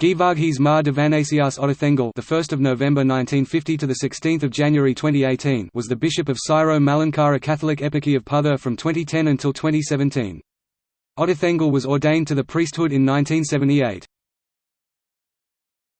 Geevarghese Mar Divannasios Ottathengil, the 1st of November 1950 to the 16th of January 2018, was the bishop of Syro Malankara Catholic Eparchy of Puttur from 2010 until 2017. Ottathengil was ordained to the priesthood in 1978.